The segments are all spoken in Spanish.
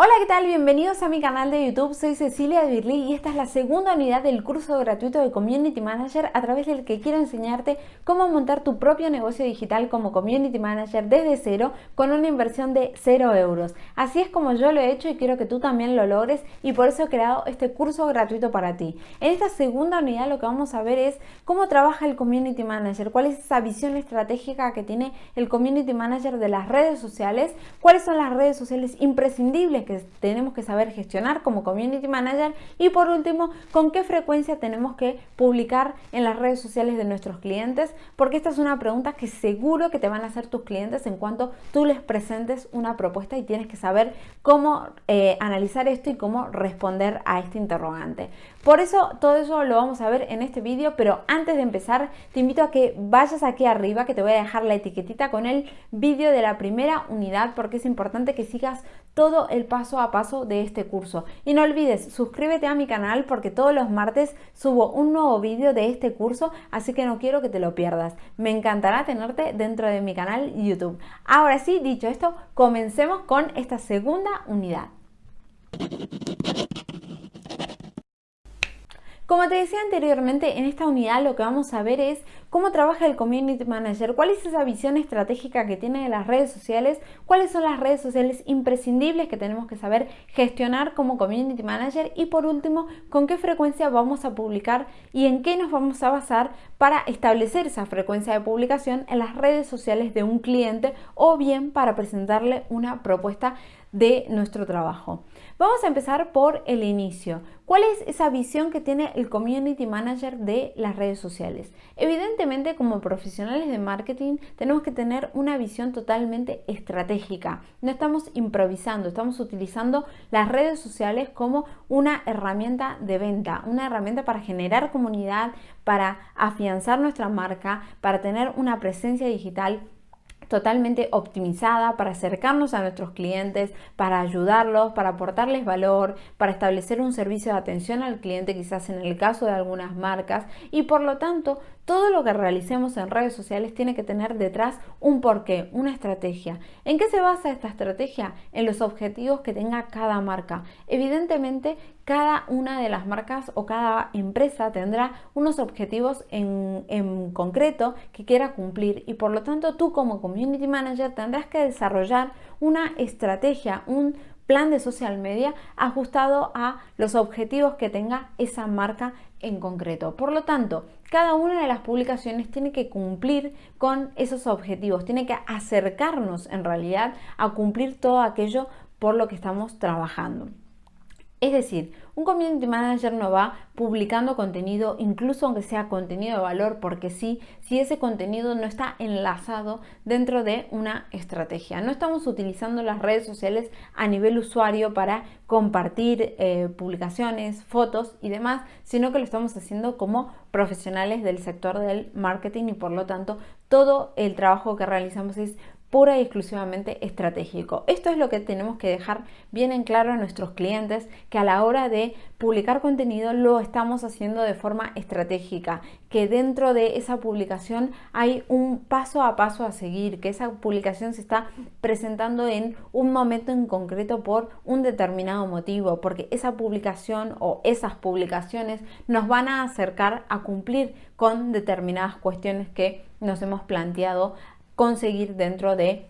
Hola, ¿qué tal? Bienvenidos a mi canal de YouTube. Soy Cecilia Birli y esta es la segunda unidad del curso gratuito de Community Manager a través del que quiero enseñarte cómo montar tu propio negocio digital como Community Manager desde cero con una inversión de 0 euros. Así es como yo lo he hecho y quiero que tú también lo logres y por eso he creado este curso gratuito para ti. En esta segunda unidad lo que vamos a ver es cómo trabaja el Community Manager, cuál es esa visión estratégica que tiene el Community Manager de las redes sociales, cuáles son las redes sociales imprescindibles que tenemos que saber gestionar como Community Manager y por último, con qué frecuencia tenemos que publicar en las redes sociales de nuestros clientes, porque esta es una pregunta que seguro que te van a hacer tus clientes en cuanto tú les presentes una propuesta y tienes que saber cómo eh, analizar esto y cómo responder a este interrogante. Por eso todo eso lo vamos a ver en este vídeo, pero antes de empezar te invito a que vayas aquí arriba que te voy a dejar la etiquetita con el vídeo de la primera unidad porque es importante que sigas todo el paso a paso de este curso. Y no olvides, suscríbete a mi canal porque todos los martes subo un nuevo vídeo de este curso, así que no quiero que te lo pierdas. Me encantará tenerte dentro de mi canal YouTube. Ahora sí, dicho esto, comencemos con esta segunda unidad. Como te decía anteriormente, en esta unidad lo que vamos a ver es cómo trabaja el Community Manager, cuál es esa visión estratégica que tiene de las redes sociales, cuáles son las redes sociales imprescindibles que tenemos que saber gestionar como Community Manager y por último, con qué frecuencia vamos a publicar y en qué nos vamos a basar para establecer esa frecuencia de publicación en las redes sociales de un cliente o bien para presentarle una propuesta de nuestro trabajo. Vamos a empezar por el inicio. ¿Cuál es esa visión que tiene el Community Manager de las redes sociales? Evidentemente, como profesionales de marketing, tenemos que tener una visión totalmente estratégica. No estamos improvisando, estamos utilizando las redes sociales como una herramienta de venta, una herramienta para generar comunidad, para afianzar nuestra marca, para tener una presencia digital totalmente optimizada para acercarnos a nuestros clientes, para ayudarlos, para aportarles valor, para establecer un servicio de atención al cliente quizás en el caso de algunas marcas y por lo tanto todo lo que realicemos en redes sociales tiene que tener detrás un porqué, una estrategia. ¿En qué se basa esta estrategia? En los objetivos que tenga cada marca. Evidentemente, cada una de las marcas o cada empresa tendrá unos objetivos en, concreto que quiera cumplir y por lo tanto tú como community manager tendrás que desarrollar una estrategia, un plan de social media ajustado a los objetivos que tenga esa marca en concreto. Por lo tanto, cada una de las publicaciones tiene que cumplir con esos objetivos, tiene que acercarnos en realidad a cumplir todo aquello por lo que estamos trabajando. Es decir, un community manager no va publicando contenido, incluso aunque sea contenido de valor, porque sí, si ese contenido no está enlazado dentro de una estrategia. No estamos utilizando las redes sociales a nivel usuario para compartir eh, publicaciones, fotos y demás, sino que lo estamos haciendo como profesionales del sector del marketing y por lo tanto todo el trabajo que realizamos es pura y exclusivamente estratégico. Esto es lo que tenemos que dejar bien en claro a nuestros clientes, que a la hora de publicar contenido lo estamos haciendo de forma estratégica, que dentro de esa publicación hay un paso a paso a seguir, que esa publicación se está presentando en un momento en concreto por un determinado motivo, porque esa publicación o esas publicaciones nos van a acercar a cumplir con determinadas cuestiones que nos hemos planteado conseguir dentro de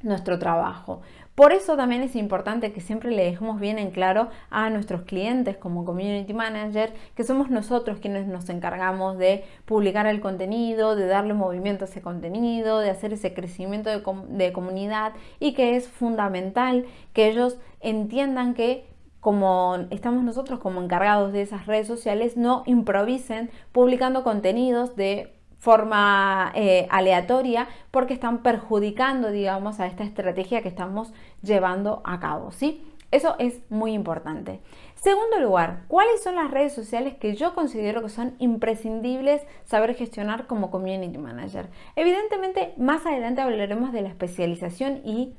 nuestro trabajo. Por eso también es importante que siempre le dejemos bien en claro a nuestros clientes como community manager que somos nosotros quienes nos encargamos de publicar el contenido, de darle movimiento a ese contenido, de hacer ese crecimiento de, de comunidad y que es fundamental que ellos entiendan que como estamos nosotros como encargados de esas redes sociales, no improvisen publicando contenidos de forma eh, aleatoria porque están perjudicando, digamos, a esta estrategia que estamos llevando a cabo, ¿sí? Eso es muy importante. Segundo lugar, ¿cuáles son las redes sociales que yo considero que son imprescindibles saber gestionar como community manager? Evidentemente, más adelante hablaremos de la especialización y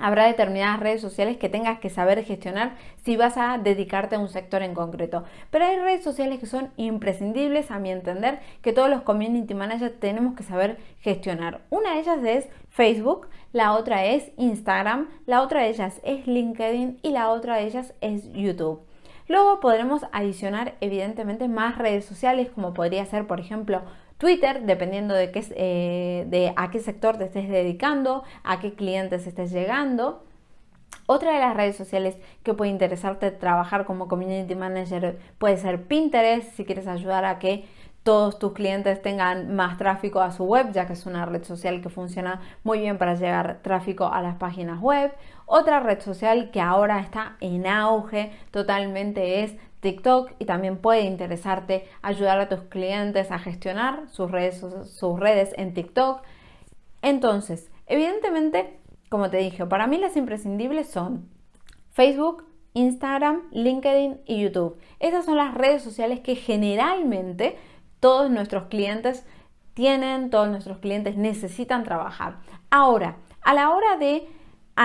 Habrá determinadas redes sociales que tengas que saber gestionar si vas a dedicarte a un sector en concreto. Pero hay redes sociales que son imprescindibles, a mi entender, que todos los community managers tenemos que saber gestionar. Una de ellas es Facebook, la otra es Instagram, la otra de ellas es LinkedIn y la otra de ellas es YouTube. Luego podremos adicionar evidentemente más redes sociales como podría ser por ejemplo Twitter, dependiendo de, qué, eh, de a qué sector te estés dedicando, a qué clientes estés llegando. Otra de las redes sociales que puede interesarte trabajar como community manager puede ser Pinterest, si quieres ayudar a que todos tus clientes tengan más tráfico a su web, ya que es una red social que funciona muy bien para llegar tráfico a las páginas web. Otra red social que ahora está en auge totalmente es TikTok y también puede interesarte ayudar a tus clientes a gestionar sus redes, sus redes en TikTok. Entonces, evidentemente, como te dije, para mí las imprescindibles son Facebook, Instagram, LinkedIn y YouTube. Esas son las redes sociales que generalmente todos nuestros clientes tienen, todos nuestros clientes necesitan trabajar. Ahora, a la hora de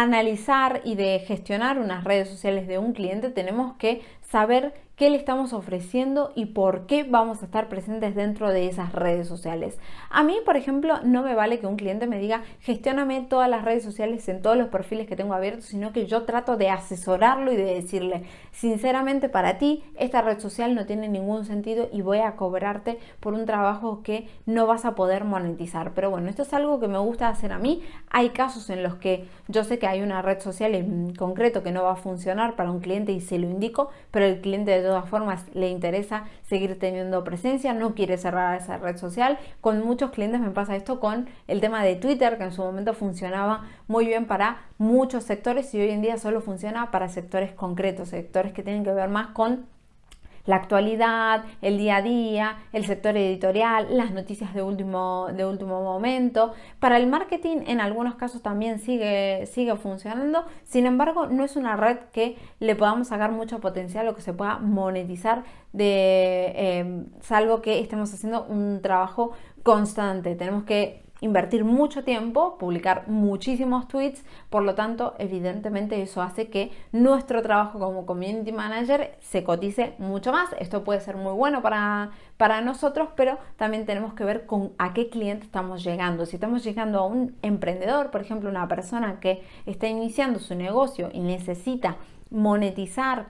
analizar y de gestionar unas redes sociales de un cliente, tenemos que saber qué le estamos ofreciendo y por qué vamos a estar presentes dentro de esas redes sociales. A mí, por ejemplo, no me vale que un cliente me diga, gestióname todas las redes sociales en todos los perfiles que tengo abiertos, sino que yo trato de asesorarlo y de decirle, sinceramente para ti, esta red social no tiene ningún sentido y voy a cobrarte por un trabajo que no vas a poder monetizar. Pero bueno, esto es algo que me gusta hacer a mí. Hay casos en los que yo sé que hay una red social en concreto que no va a funcionar para un cliente y se lo indico, pero el cliente todas formas le interesa seguir teniendo presencia, no quiere cerrar esa red social. Con muchos clientes me pasa esto con el tema de Twitter, que en su momento funcionaba muy bien para muchos sectores y hoy en día solo funciona para sectores concretos, sectores que tienen que ver más con la actualidad, el día a día, el sector editorial, las noticias de último, de último momento. Para el marketing en algunos casos también sigue, sigue funcionando, sin embargo no es una red que le podamos sacar mucho potencial o que se pueda monetizar de eh, salvo que estemos haciendo un trabajo constante. Tenemos que invertir mucho tiempo, publicar muchísimos tweets, por lo tanto, evidentemente eso hace que nuestro trabajo como community manager se cotice mucho más. Esto puede ser muy bueno para, para nosotros, pero también tenemos que ver con a qué cliente estamos llegando. Si estamos llegando a un emprendedor, por ejemplo, una persona que está iniciando su negocio y necesita monetizar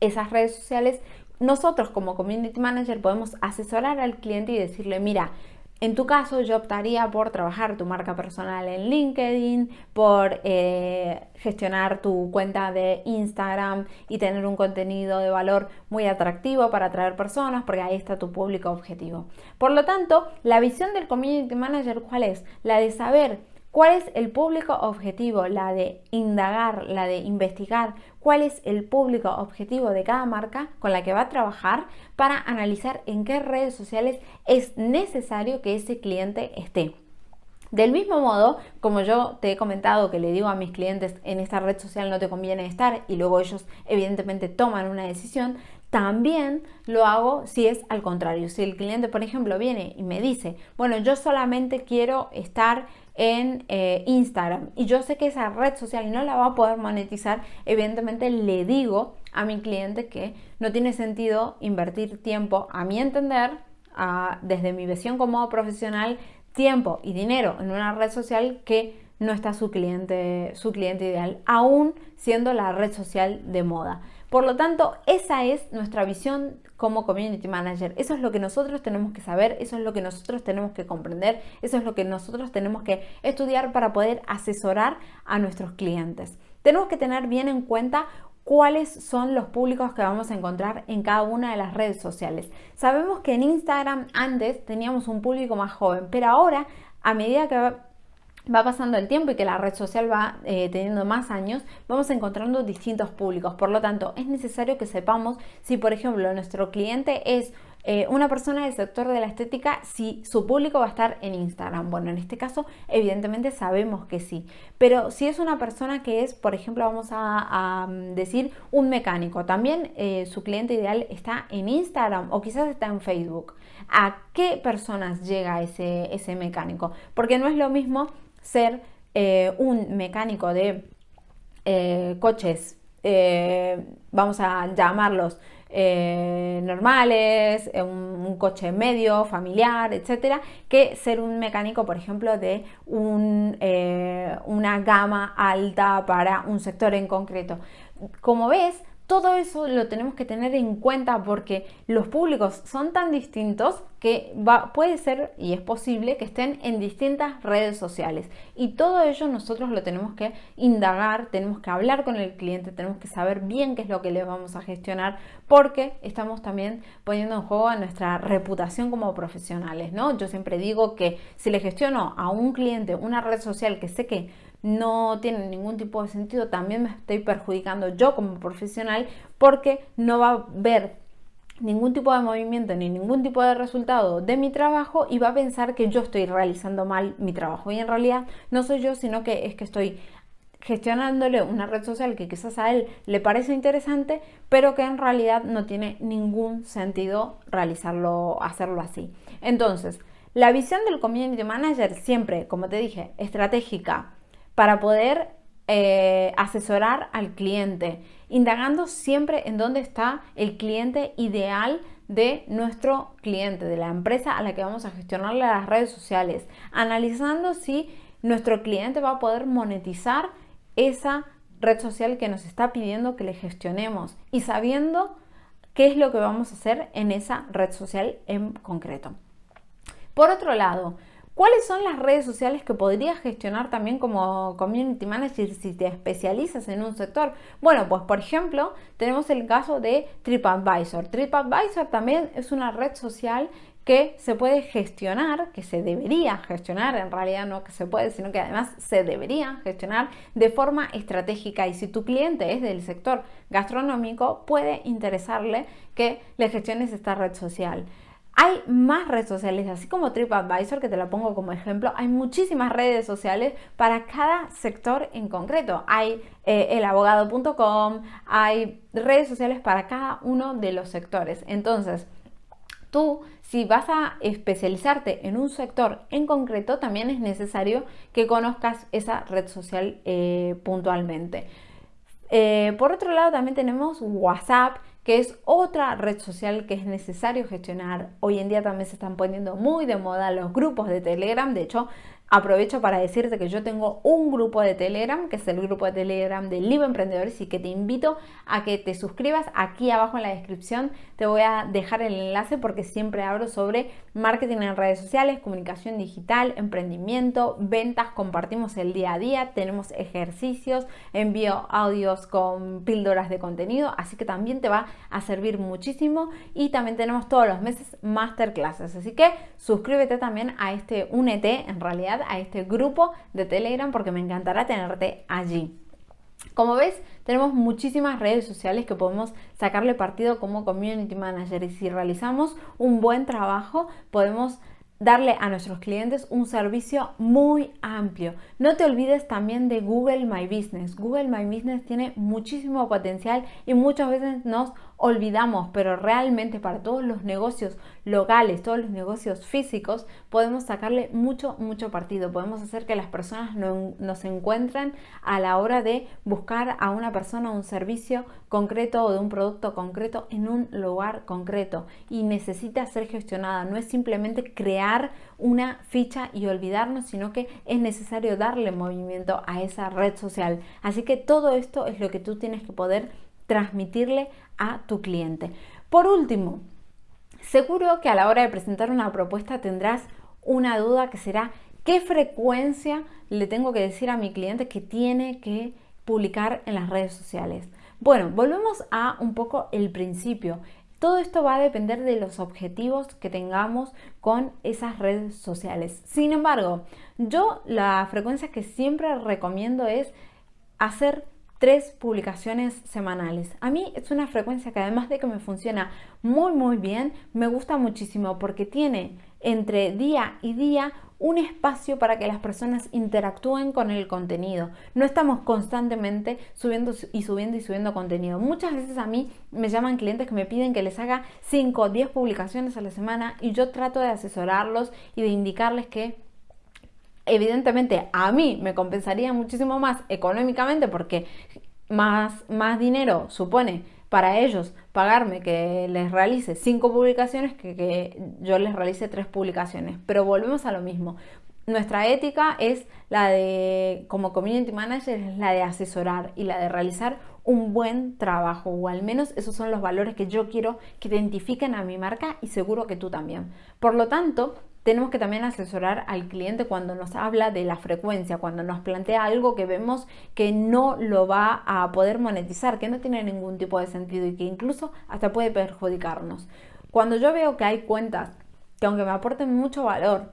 esas redes sociales, nosotros como community manager podemos asesorar al cliente y decirle, mira, en tu caso, yo optaría por trabajar tu marca personal en LinkedIn, por eh, gestionar tu cuenta de Instagram y tener un contenido de valor muy atractivo para atraer personas, porque ahí está tu público objetivo. Por lo tanto, la visión del Community Manager, ¿cuál es? La de saber ¿Cuál es el público objetivo? La de indagar, la de investigar cuál es el público objetivo de cada marca con la que va a trabajar para analizar en qué redes sociales es necesario que ese cliente esté. Del mismo modo, como yo te he comentado que le digo a mis clientes en esta red social no te conviene estar y luego ellos evidentemente toman una decisión, también lo hago si es al contrario. Si el cliente, por ejemplo, viene y me dice, bueno, yo solamente quiero estar en eh, Instagram y yo sé que esa red social no la va a poder monetizar, evidentemente le digo a mi cliente que no tiene sentido invertir tiempo, a mi entender, desde mi visión como profesional, tiempo y dinero en una red social que no está su cliente, su cliente ideal, aún siendo la red social de moda. Por lo tanto, esa es nuestra visión como community manager. Eso es lo que nosotros tenemos que saber, eso es lo que nosotros tenemos que comprender, eso es lo que nosotros tenemos que estudiar para poder asesorar a nuestros clientes. Tenemos que tener bien en cuenta cuáles son los públicos que vamos a encontrar en cada una de las redes sociales. Sabemos que en Instagram antes teníamos un público más joven, pero ahora a medida que va pasando el tiempo y que la red social va eh, teniendo más años, vamos encontrando distintos públicos. Por lo tanto, es necesario que sepamos si, por ejemplo, nuestro cliente es eh, una persona del sector de la estética, si su público va a estar en Instagram. Bueno, en este caso, evidentemente sabemos que sí. Pero si es una persona que es, por ejemplo, vamos a, mm, decir un mecánico, también eh, su cliente ideal está en Instagram o quizás está en Facebook. ¿A qué personas llega ese, ese mecánico? Porque no es lo mismo ser eh, un mecánico de eh, coches, eh, vamos a llamarlos normales, un, coche medio, familiar, etcétera, que ser un mecánico, por ejemplo, de una gama alta para un sector en concreto. Como ves, todo eso lo tenemos que tener en cuenta porque los públicos son tan distintos que puede ser y es posible que estén en distintas redes sociales y todo ello nosotros lo tenemos que indagar, tenemos que hablar con el cliente, tenemos que saber bien qué es lo que le vamos a gestionar porque estamos también poniendo en juego a nuestra reputación como profesionales, ¿no? Yo siempre digo que si le gestiono a un cliente una red social que sé que no tiene ningún tipo de sentido, también me estoy perjudicando yo como profesional porque no va a ver ningún tipo de movimiento ni ningún tipo de resultado de mi trabajo y va a pensar que yo estoy realizando mal mi trabajo. Y en realidad no soy yo sino que es que estoy gestionándole una red social que quizás a él le parece interesante pero que en realidad no tiene ningún sentido realizarlo hacerlo así. Entonces la visión del community manager siempre como te dije estratégica para poder eh, asesorar al cliente, indagando siempre en dónde está el cliente ideal de nuestro cliente, de la empresa a la que vamos a gestionarle las redes sociales, analizando si nuestro cliente va a poder monetizar esa red social que nos está pidiendo que le gestionemos y sabiendo qué es lo que vamos a hacer en esa red social en concreto. Por otro lado, ¿Cuáles son las redes sociales que podrías gestionar también como community manager si te especializas en un sector? Bueno, pues por ejemplo, tenemos el caso de TripAdvisor. TripAdvisor también es una red social que se puede gestionar, que se debería gestionar, en realidad no que se puede, sino que además se debería gestionar de forma estratégica. Y si tu cliente es del sector gastronómico, puede interesarle que le gestiones esta red social. Hay más redes sociales, así como TripAdvisor, que te la pongo como ejemplo, hay muchísimas redes sociales para cada sector en concreto. Hay eh, elabogado.com, hay redes sociales para cada uno de los sectores. Entonces, tú, si vas a especializarte en un sector en concreto, también es necesario que conozcas esa red social eh, puntualmente. Eh, por otro lado, también tenemos WhatsApp, que es otra red social que es necesario gestionar. Hoy en día también se están poniendo muy de moda los grupos de Telegram. De hecho, Aprovecho para decirte que yo tengo un grupo de Telegram, que es el grupo de Telegram de Libre Emprendedores y que te invito a que te suscribas. Aquí abajo en la descripción te voy a dejar el enlace porque siempre hablo sobre marketing en redes sociales, comunicación digital, emprendimiento, ventas, compartimos el día a día, tenemos ejercicios, envío audios con píldoras de contenido, así que también te va a servir muchísimo y también tenemos todos los meses masterclasses, así que suscríbete también a este Únete en realidad a este grupo de Telegram porque me encantará tenerte allí. Como ves, tenemos muchísimas redes sociales que podemos sacarle partido como community manager y si realizamos un buen trabajo podemos darle a nuestros clientes un servicio muy amplio. No te olvides también de Google My Business. Google My Business tiene muchísimo potencial y muchas veces nos olvidamos, pero realmente para todos los negocios locales, todos los negocios físicos, podemos sacarle mucho, mucho partido. Podemos hacer que las personas no, nos encuentren a la hora de buscar a una persona un servicio concreto o de un producto concreto en un lugar concreto y necesita ser gestionada. No es simplemente crear una ficha y olvidarnos, sino que es necesario darle movimiento a esa red social. Así que todo esto es lo que tú tienes que poder transmitirle a tu cliente. Por último, seguro que a la hora de presentar una propuesta tendrás una duda que será qué frecuencia le tengo que decir a mi cliente que tiene que publicar en las redes sociales. Bueno, volvemos a un poco el principio. Todo esto va a depender de los objetivos que tengamos con esas redes sociales. Sin embargo, yo la frecuencia que siempre recomiendo es hacer tres publicaciones semanales. A mí es una frecuencia que además de que me funciona muy muy bien, me gusta muchísimo porque tiene entre día y día un espacio para que las personas interactúen con el contenido. No estamos constantemente subiendo y subiendo y subiendo contenido. Muchas veces a mí me llaman clientes que me piden que les haga 5 o 10 publicaciones a la semana y yo trato de asesorarlos y de indicarles que evidentemente a mí me compensaría muchísimo más económicamente porque más, más dinero supone para ellos pagarme que les realice cinco publicaciones que, que yo les realice tres publicaciones. Pero volvemos a lo mismo. Nuestra ética es la de, como community manager, es la de asesorar y la de realizar un buen trabajo, o al menos esos son los valores que yo quiero que identifiquen a mi marca y seguro que tú también. Por lo tanto, tenemos que también asesorar al cliente cuando nos habla de la frecuencia, cuando nos plantea algo que vemos que no lo va a poder monetizar, que no tiene ningún tipo de sentido y que incluso hasta puede perjudicarnos. Cuando yo veo que hay cuentas que aunque me aporten mucho valor,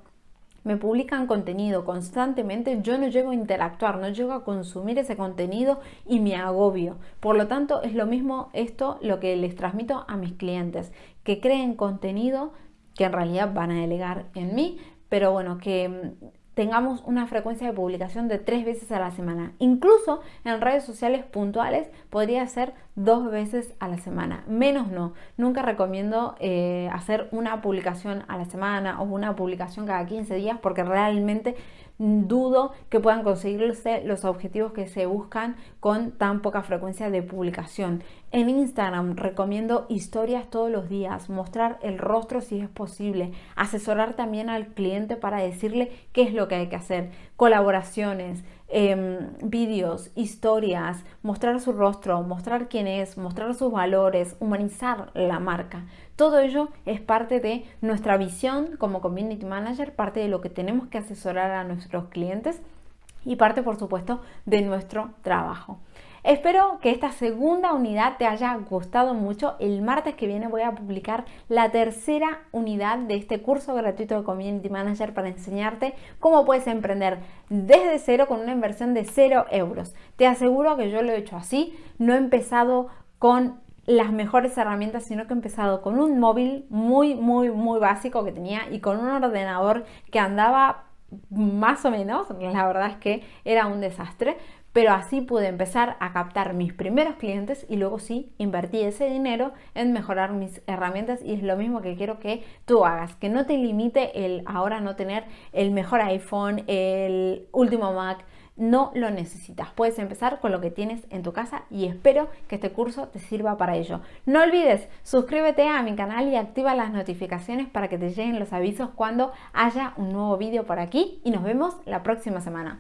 me publican contenido constantemente, yo no llego a interactuar, no llego a consumir ese contenido y me agobio. Por lo tanto, es lo mismo esto lo que les transmito a mis clientes, que creen contenido que en realidad van a delegar en mí, pero bueno, que mm, tengamos una frecuencia de publicación de tres veces a la semana. Incluso en redes sociales puntuales podría ser dos veces a la semana. Menos no. Nunca recomiendo eh, hacer una publicación a la semana o una publicación cada 15 días porque realmente dudo que puedan conseguirse los objetivos que se buscan con tan poca frecuencia de publicación. En Instagram recomiendo historias todos los días, mostrar el rostro si es posible, asesorar también al cliente para decirle qué es lo que hay que hacer, colaboraciones, Em, vídeos, historias, mostrar su rostro, mostrar quién es, mostrar sus valores, humanizar la marca. Todo ello es parte de nuestra visión como community manager, parte de lo que tenemos que asesorar a nuestros clientes y parte, por supuesto, de nuestro trabajo. Espero que esta segunda unidad te haya gustado mucho. El martes que viene voy a publicar la tercera unidad de este curso gratuito de Community Manager para enseñarte cómo puedes emprender desde cero con una inversión de cero euros. Te aseguro que yo lo he hecho así. No he empezado con las mejores herramientas, sino que he empezado con un móvil muy, muy, muy básico que tenía y con un ordenador que andaba más o menos, la verdad es que era un desastre, pero así pude empezar a captar mis primeros clientes y luego sí invertí ese dinero en mejorar mis herramientas y es lo mismo que quiero que tú hagas, que no te limite el ahora no tener el mejor iPhone, el último Mac, no lo necesitas. Puedes empezar con lo que tienes en tu casa y espero que este curso te sirva para ello. No olvides, suscríbete a mi canal y activa las notificaciones para que te lleguen los avisos cuando haya un nuevo vídeo por aquí y nos vemos la próxima semana.